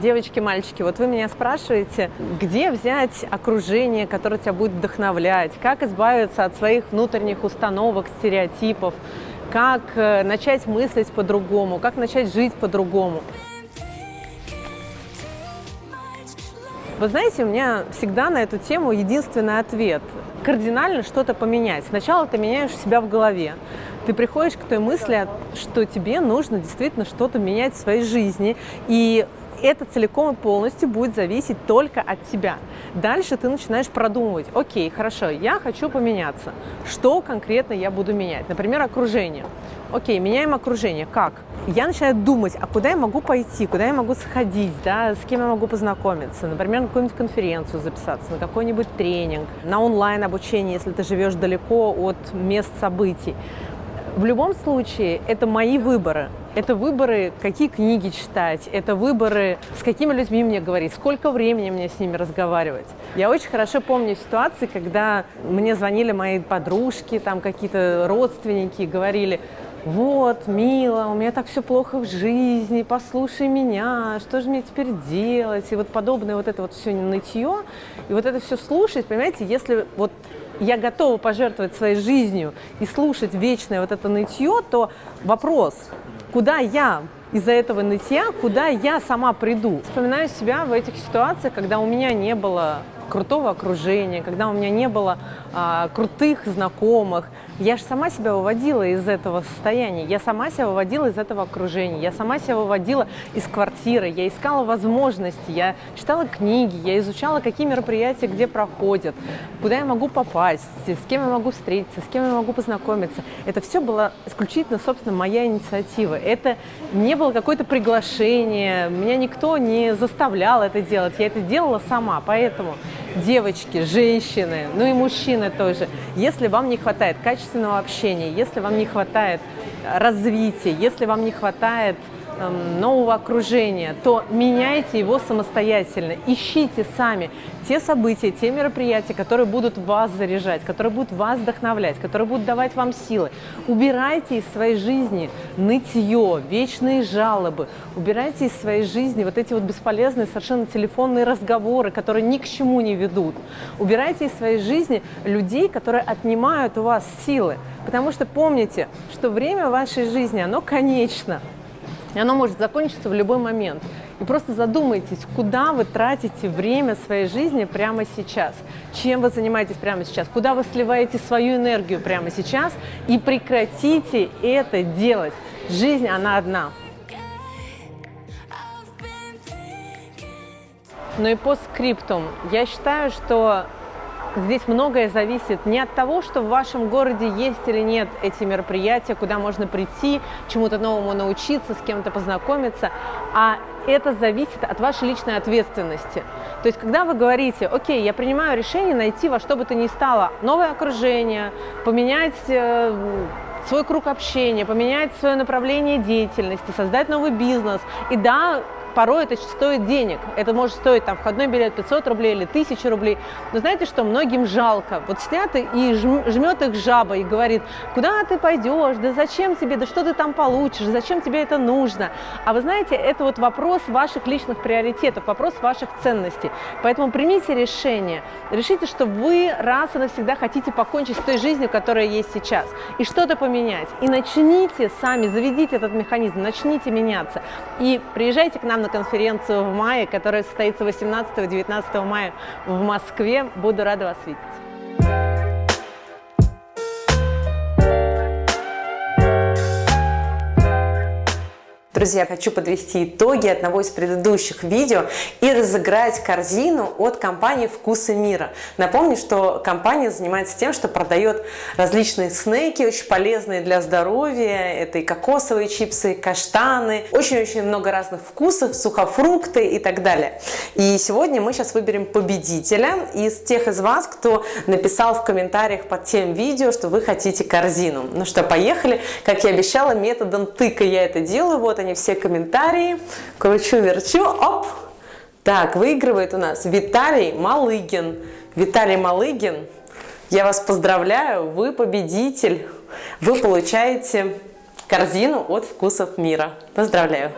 Девочки, мальчики, вот вы меня спрашиваете, где взять окружение, которое тебя будет вдохновлять, как избавиться от своих внутренних установок, стереотипов, как э, начать мыслить по-другому, как начать жить по-другому. Вы знаете, у меня всегда на эту тему единственный ответ. Кардинально что-то поменять. Сначала ты меняешь себя в голове. Ты приходишь к той мысли, что тебе нужно действительно что-то менять в своей жизни. И это целиком и полностью будет зависеть только от тебя. Дальше ты начинаешь продумывать, окей, хорошо, я хочу поменяться. Что конкретно я буду менять? Например, окружение. Окей, меняем окружение. Как? Я начинаю думать, а куда я могу пойти, куда я могу сходить, да, с кем я могу познакомиться, например, на какую-нибудь конференцию записаться, на какой-нибудь тренинг, на онлайн обучение, если ты живешь далеко от мест событий. В любом случае, это мои выборы. Это выборы, какие книги читать, это выборы, с какими людьми мне говорить, сколько времени мне с ними разговаривать. Я очень хорошо помню ситуации, когда мне звонили мои подружки, там какие-то родственники, говорили, вот, мила, у меня так все плохо в жизни, послушай меня, что же мне теперь делать? И вот подобное вот это вот все нытье, и вот это все слушать, понимаете, если вот я готова пожертвовать своей жизнью и слушать вечное вот это нытье, то вопрос, куда я из-за этого нытья, куда я сама приду. Вспоминаю себя в этих ситуациях, когда у меня не было крутого окружения, когда у меня не было а, крутых знакомых, я же сама себя выводила из этого состояния, я сама себя выводила из этого окружения, я сама себя выводила из квартиры, я искала возможности, я читала книги, я изучала, какие мероприятия где проходят, куда я могу попасть, с кем я могу встретиться, с кем я могу познакомиться. Это все было исключительно, собственно, моя инициатива. Это не было какое-то приглашение, меня никто не заставлял это делать, я это делала сама, поэтому девочки, женщины, ну и мужчины тоже, если вам не хватает качественного общения, если вам не хватает развития, если вам не хватает нового окружения, то меняйте его самостоятельно. Ищите сами те события, те мероприятия, которые будут вас заряжать, которые будут вас вдохновлять, которые будут давать вам силы. Убирайте из своей жизни нытье, вечные жалобы. Убирайте из своей жизни вот эти вот бесполезные совершенно телефонные разговоры, которые ни к чему не ведут. Убирайте из своей жизни людей, которые отнимают у вас силы. Потому что помните, что время вашей жизни, оно конечно. И оно может закончиться в любой момент. И просто задумайтесь, куда вы тратите время своей жизни прямо сейчас, чем вы занимаетесь прямо сейчас, куда вы сливаете свою энергию прямо сейчас, и прекратите это делать. Жизнь, она одна. Ну и по скриптум. Я считаю, что Здесь многое зависит не от того, что в вашем городе есть или нет эти мероприятия, куда можно прийти, чему-то новому научиться, с кем-то познакомиться, а это зависит от вашей личной ответственности. То есть, когда вы говорите, окей, я принимаю решение найти во что бы то ни стало новое окружение, поменять э, свой круг общения, поменять свое направление деятельности, создать новый бизнес. И да, порой это стоит денег. Это может стоить там входной билет 500 рублей или 1000 рублей. Но знаете что, многим жалко. Вот сидят и жмет их жаба и говорит, куда ты пойдешь, да зачем тебе, да что ты там получишь, зачем тебе это нужно. А вы знаете, это вот вопрос ваших личных приоритетов, вопрос ваших ценностей. Поэтому примите решение. Решите, что вы раз и навсегда хотите покончить с той жизнью, которая есть сейчас, и что-то поменять. И начните сами, заведите этот механизм, начните меняться. И приезжайте к нам на конференцию в мае, которая состоится 18-19 мая в Москве. Буду рада вас видеть. Друзья, хочу подвести итоги одного из предыдущих видео и разыграть корзину от компании «Вкусы мира». Напомню, что компания занимается тем, что продает различные снеки, очень полезные для здоровья. Это и кокосовые чипсы, и каштаны, очень-очень много разных вкусов, сухофрукты и так далее. И сегодня мы сейчас выберем победителя из тех из вас, кто написал в комментариях под тем видео, что вы хотите корзину. Ну что, поехали. Как я обещала, методом тыка я это делаю. Вот они они все комментарии. Кручу-верчу, оп! Так, выигрывает у нас Виталий Малыгин. Виталий Малыгин, я вас поздравляю, вы победитель. Вы получаете корзину от вкусов мира. Поздравляю!